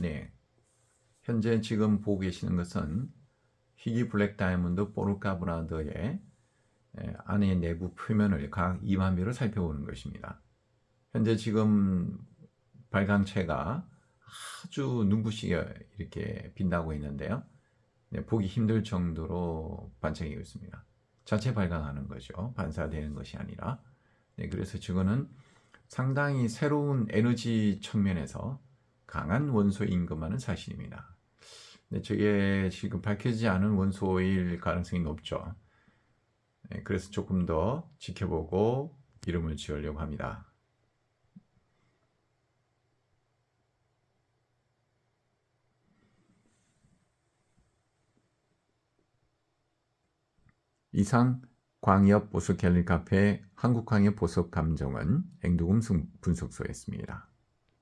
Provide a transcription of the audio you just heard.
네. 현재 지금 보고 계시는 것은 희귀 블랙 다이아몬드 포르카 브라드의 안의 내부 표면을 각 2만 미로 살펴보는 것입니다. 현재 지금 발광체가 아주 눈부시게 이렇게 빛나고 있는데요. 네, 보기 힘들 정도로 반짝이고 있습니다. 자체 발광하는 거죠. 반사되는 것이 아니라. 네, 그래서 저거는 상당히 새로운 에너지 측면에서 강한 원소인 것만은 사실입니다. 네, 저게 지금 밝혀지지 않은 원소일 가능성이 높죠. 네, 그래서 조금 더 지켜보고 이름을 지으려고 합니다. 이상 광역 보석 갤리 카페 한국광역 보석 감정은 앵두금 분석소였습니다.